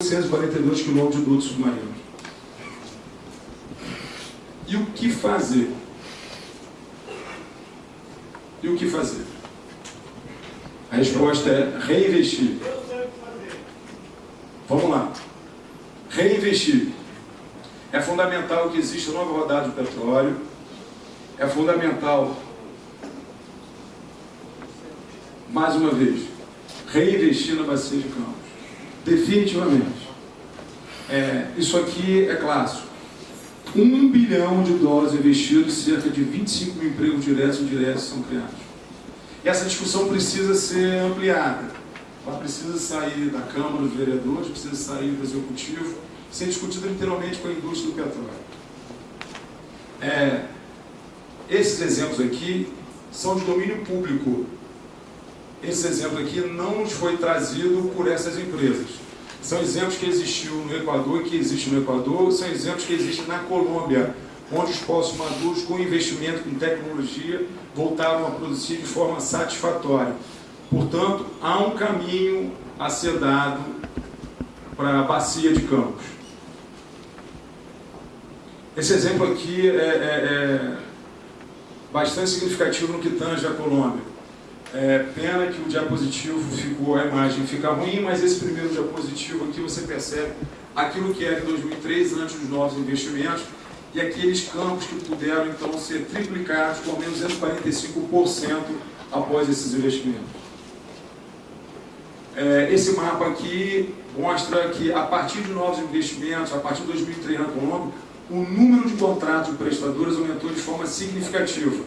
842 quilômetros de duto submarino. E o que fazer? E o que fazer? A resposta é reinvestir. Vamos lá. Reinvestir. É fundamental que exista nova rodada de petróleo. É fundamental, mais uma vez, reinvestir na bacia de Campos. Definitivamente. É, isso aqui é clássico. Um bilhão de dólares investidos, cerca de 25 mil empregos diretos e indiretos são criados. E essa discussão precisa ser ampliada. Ela precisa sair da Câmara dos Vereadores, precisa sair do Executivo, ser discutida literalmente com a indústria do petróleo. É, esses exemplos aqui são de domínio público. Esse exemplo aqui não nos foi trazido por essas empresas. São exemplos que existiu no Equador que existem no Equador, são exemplos que existem na Colômbia, onde os postos maduros, com investimento, com tecnologia, voltaram a produzir de forma satisfatória. Portanto, há um caminho a ser dado para a bacia de Campos. Esse exemplo aqui é, é, é bastante significativo no que tange a Colômbia. É, pena que o diapositivo ficou, a imagem fica ruim, mas esse primeiro diapositivo aqui você percebe aquilo que era em 2003, antes dos novos investimentos, e aqueles campos que puderam então ser triplicados com menos 245% após esses investimentos. É, esse mapa aqui mostra que a partir de novos investimentos, a partir de 2003 na Colômbia, o número de contratos de prestadores aumentou de forma significativa,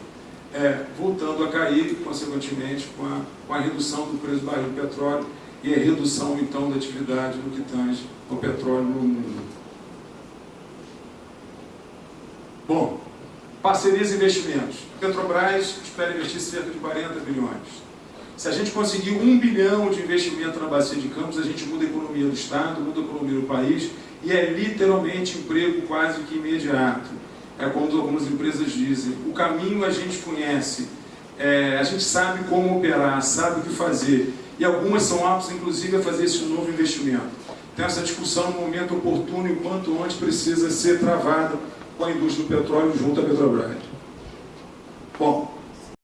é, voltando a cair, consequentemente, com a, com a redução do preço do barril de petróleo e a redução, então, da atividade no que tange ao petróleo no mundo. Bom, parcerias e investimentos. Petrobras espera investir cerca de 40 bilhões. Se a gente conseguir um bilhão de investimento na bacia de Campos, a gente muda a economia do Estado, muda a economia do país e é literalmente emprego quase que imediato. É como algumas empresas dizem. O caminho a gente conhece, é, a gente sabe como operar, sabe o que fazer. E algumas são aptas, inclusive, a fazer esse novo investimento. Então, essa discussão, no momento oportuno e quanto antes, precisa ser travada com a indústria do petróleo junto à Petrobras. Bom,